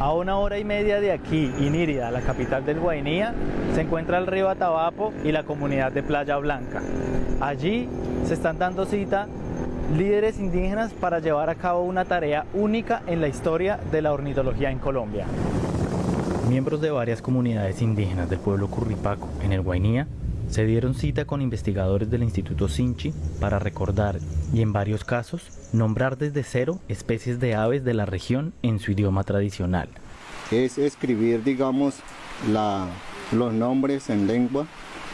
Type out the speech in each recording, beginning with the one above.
A una hora y media de aquí, Inírida, la capital del Guainía, se encuentra el río Atabapo y la comunidad de Playa Blanca. Allí se están dando cita líderes indígenas para llevar a cabo una tarea única en la historia de la ornitología en Colombia. Miembros de varias comunidades indígenas del pueblo Curripaco en el Guainía se dieron cita con investigadores del Instituto Sinchi para recordar y en varios casos nombrar desde cero especies de aves de la región en su idioma tradicional. Es escribir, digamos, la, los nombres en lengua.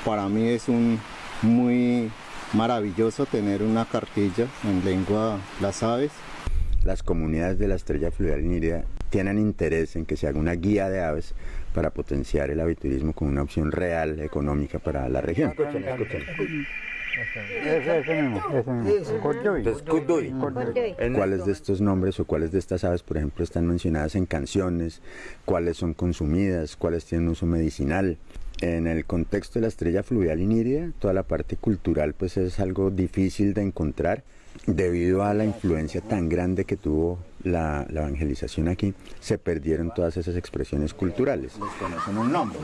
Para mí es un muy maravilloso tener una cartilla en lengua las aves. Las comunidades de la estrella fluvial nírida tienen interés en que se haga una guía de aves para potenciar el aviturismo como una opción real, económica para la región. Escuchen, escuchen. ¿Cuáles de estos nombres o cuáles de estas aves, por ejemplo, están mencionadas en canciones? ¿Cuáles son consumidas? ¿Cuáles tienen uso medicinal? En el contexto de la estrella fluvial inírida, toda la parte cultural pues es algo difícil de encontrar debido a la influencia tan grande que tuvo la, la, evangelización aquí, se perdieron todas esas expresiones culturales. un nombre.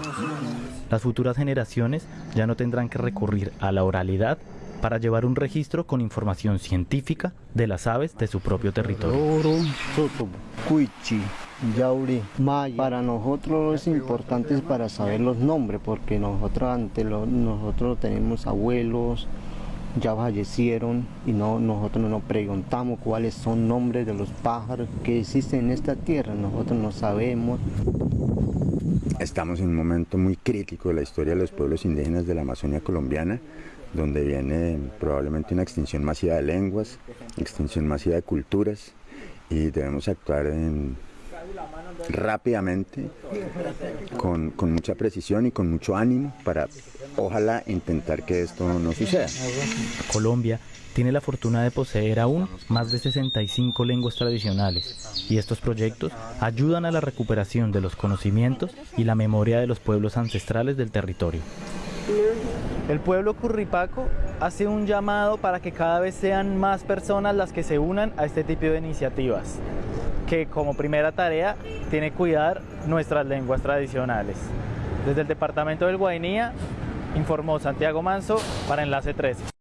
Las futuras generaciones ya no tendrán que recurrir a la oralidad para llevar un registro con información científica de las aves de su propio territorio. Para nosotros es importante para saber los nombres, porque nosotros ante lo, nosotros tenemos abuelos, ya fallecieron y no, nosotros no preguntamos cuáles son nombres de los pájaros que existen en esta tierra, nosotros no sabemos. Estamos en un momento muy crítico de la historia de los pueblos indígenas de la Amazonia colombiana, donde viene probablemente una extinción masiva de lenguas, extinción masiva de culturas y debemos actuar en, rápidamente, con, con, mucha precisión y con mucho ánimo para ojalá intentar que esto no suceda. Colombia tiene la fortuna de poseer aún más de 65 lenguas tradicionales y estos proyectos ayudan a la recuperación de los conocimientos y la memoria de los pueblos ancestrales del territorio. El pueblo curripaco hace un llamado para que cada vez sean más personas las que se unan a este tipo de iniciativas, que como primera tarea tiene cuidar nuestras lenguas tradicionales. Desde el departamento del Guainía informó Santiago Manso para Enlace 13.